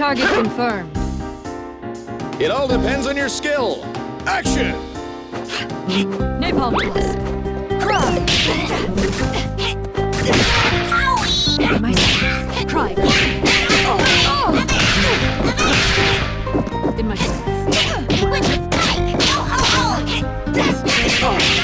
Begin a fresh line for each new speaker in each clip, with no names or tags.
Target confirmed.
It all depends on your skill. Action!
Napalm blast. Cry! My Cry. Oh. In my
sense. Oh.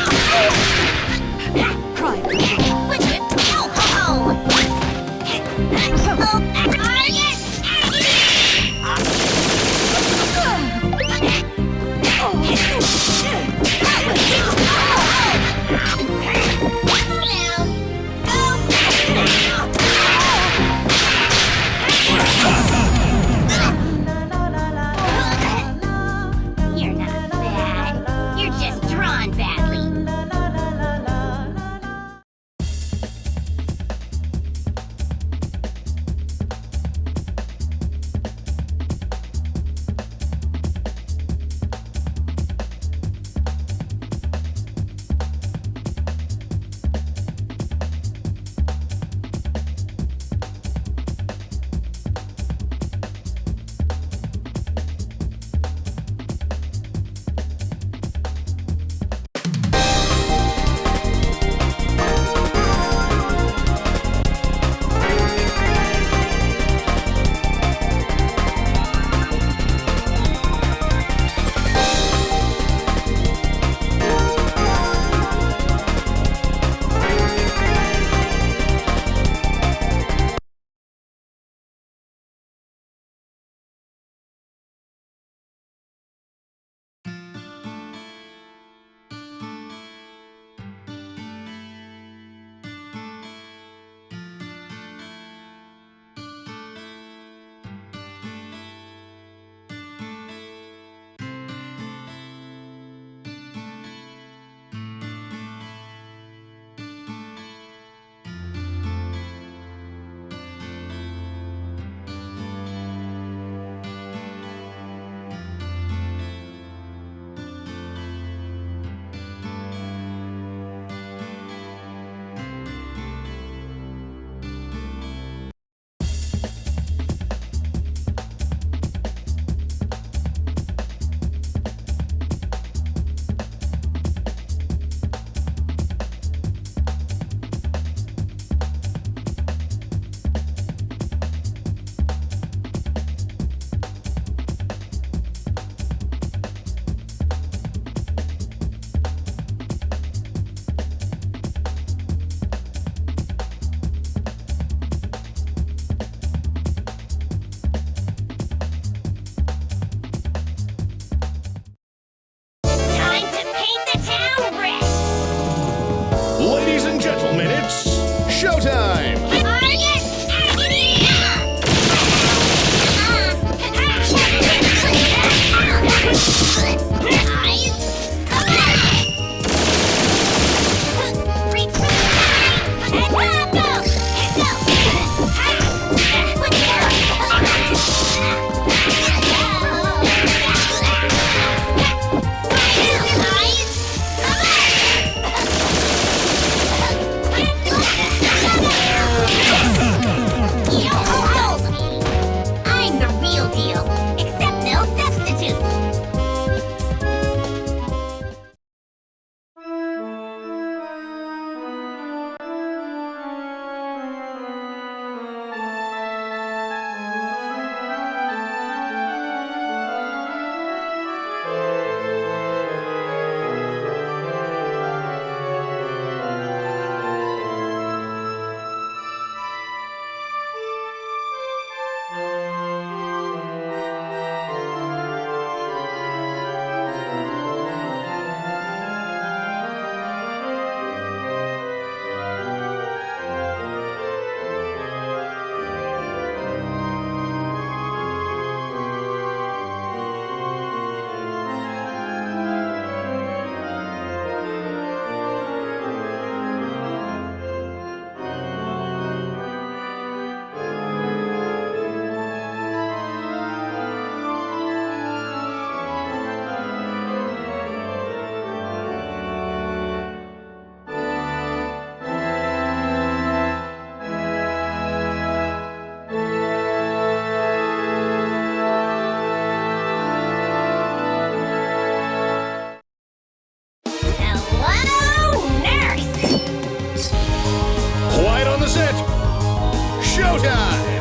showtime!